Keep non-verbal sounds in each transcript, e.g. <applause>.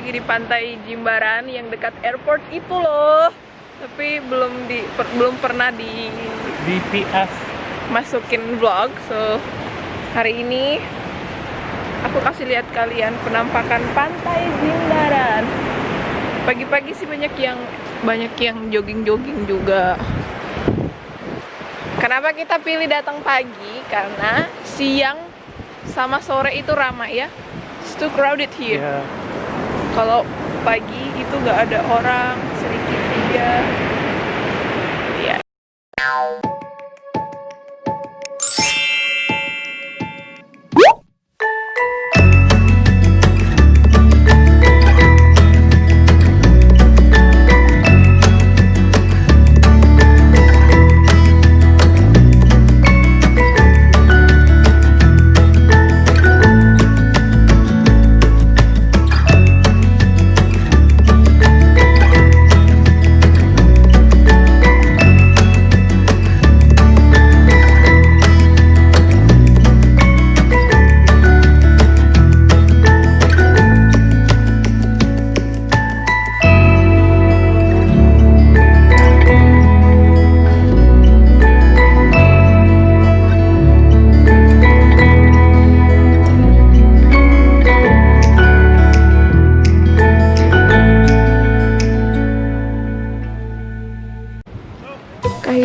lagi di pantai Jimbaran yang dekat airport itu loh. Tapi belum di per- belum pernah di BPS masukin vlog. So hari ini aku kasih lihat kalian penampakan pantai Jimbaran. Pagi-pagi sih banyak yang banyak yang jogging-jogging juga. Kenapa kita pilih datang pagi? Karena siang sama sore itu ramai ya. It's too crowded here. ya Kalau pagi itu nggak ada orang, sedikit aja. Ya.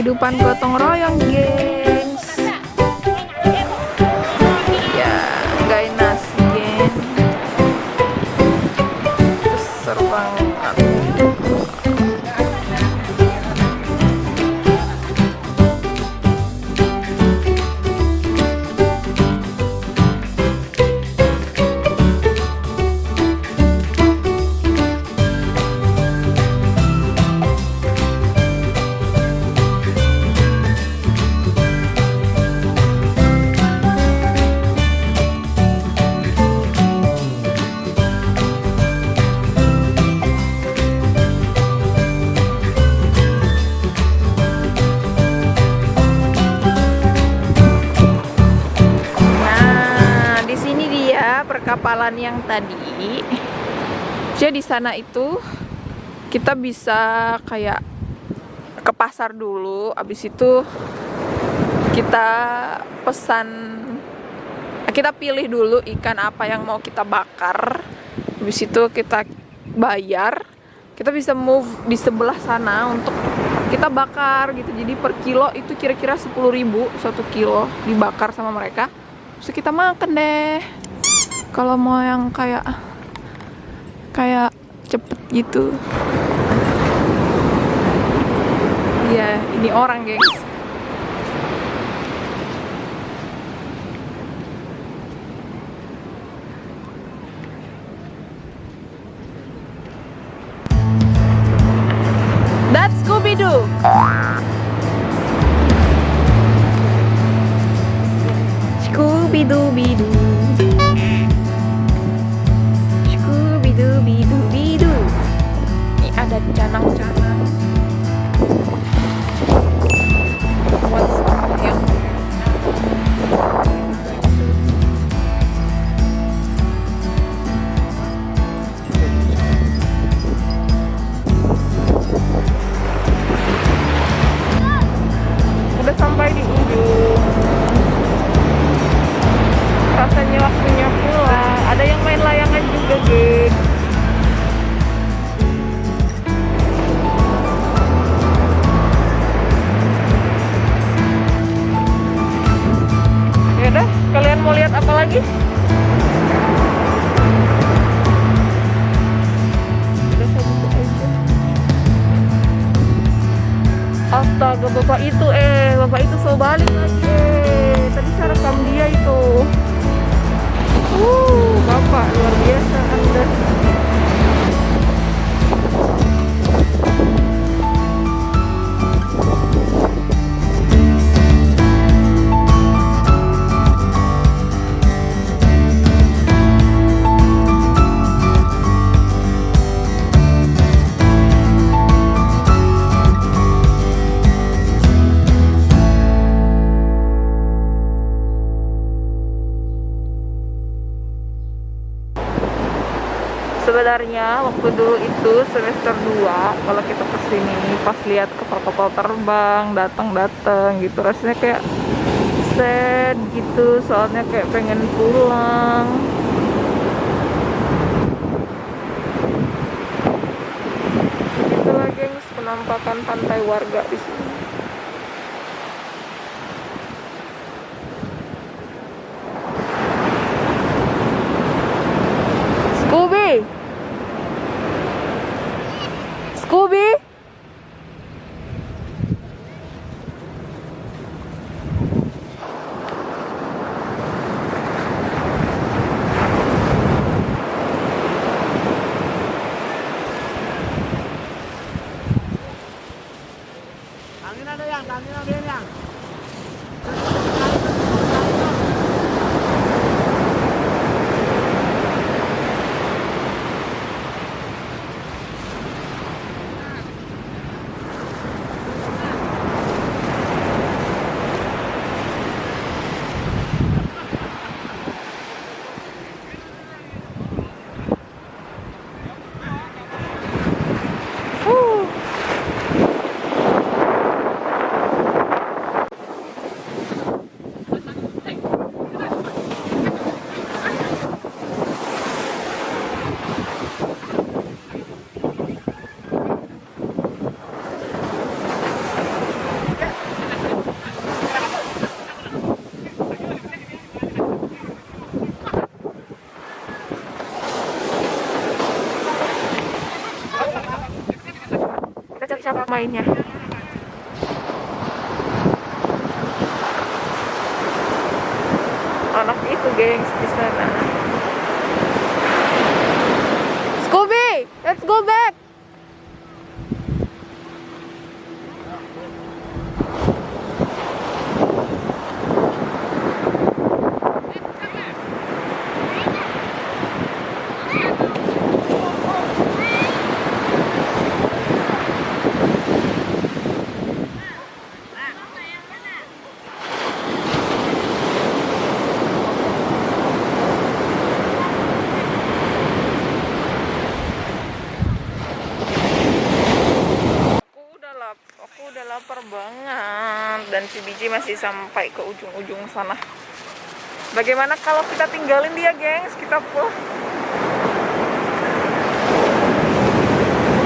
Kehidupan gotong royong, gengs. Perkapalan yang tadi. Jadi di sana itu kita bisa kayak ke pasar dulu, abis itu kita pesan kita pilih dulu ikan apa yang mau kita bakar. Habis itu kita bayar. Kita bisa move di sebelah sana untuk kita bakar gitu. Jadi per kilo itu kira-kira 10.000 satu kilo dibakar sama mereka. Terus kita makan deh. Kalau mau yang kayak kayak cepet gitu. Iya, ini orang, gengs. That's Scooby-Doo. Scooby-Doo-Bidoo. Lagi? Astaga, bapak itu eh, bapak itu so balik lagi. Eh, tadi saya rekam dia itu. Sebenarnya waktu dulu itu semester 2 kalau kita ke sini pas lihat kapal-kapal terbang datang-datang gitu rasanya kayak sad gitu soalnya kayak pengen pulang. Itulah gengs penampakan pantai warga di sini Scooby Scooby Angin ada yang, angin ada yang. Huh. Mainnya. Anak itu, gengs, di sana. Scooby, let's go back. Aku udah lap, aku udah lapar banget dan si biji masih sampai ke ujung-ujung sana. Bagaimana kalau kita tinggalin dia, gengs? Kita pulang.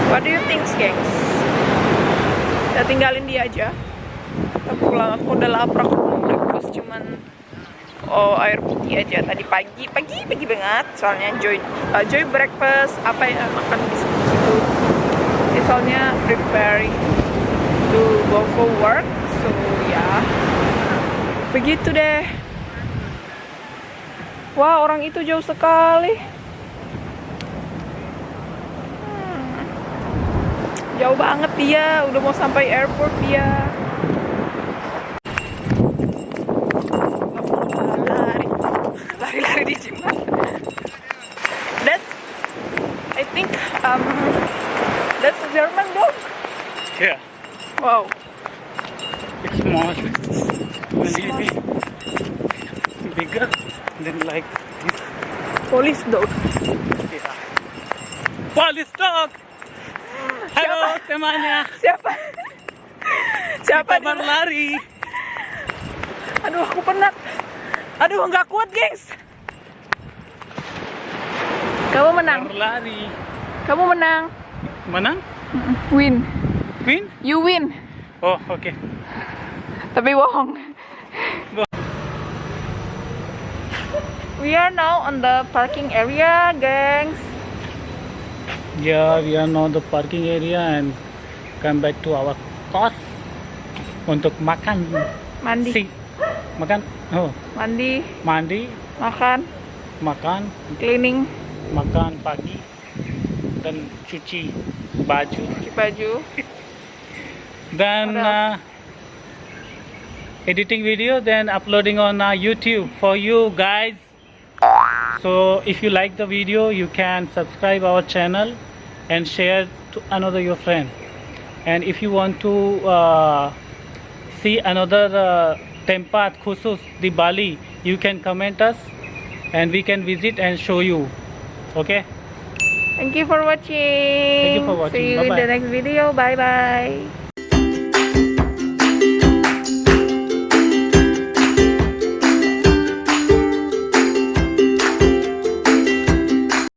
What do you think, gengs? Kita tinggalin dia aja. Kita pulang. Aku udah lapar, aku mau breakfast cuman oh air putih aja tadi pagi pagi pagi banget soalnya joy uh, joy breakfast apa ya makan gitu Ini soalnya preparing to go for work so ya begitu deh. Wah orang itu jauh sekali. Hmm. jauh banget dia. Udah mau sampai airport dia lari lari-lari di jembatan that's I think um that's a German dog Yeah, wow it's small. Maybe bigger than like this. police dog Yeah. Police dog. Halo temannya. siapa siapa Kita baru dia? lari. aduh aku penat aduh nggak kuat gengs kamu menang Baru lari. kamu menang Mana? win Queen? you win Oh, oke. tapi bohong we are now on the parking area gengs Yeah, we are now the parking area and come back to our course. Untuk makan. mandi. Si, makan. Oh, mandi. Mandi, makan. Makan, cleaning. Makan pagi. Dan cuci baju. Cuci baju. <laughs> What uh, editing video then uploading on uh, youtube for you guys so if you like the video you can subscribe our channel and share to another your friend and if you want to uh, see another uh, tempat khusus di Bali you can comment us and we can visit and show you okay Thank you for watching. Thank you for watching. See you in Bye-bye. the next video. Bye bye.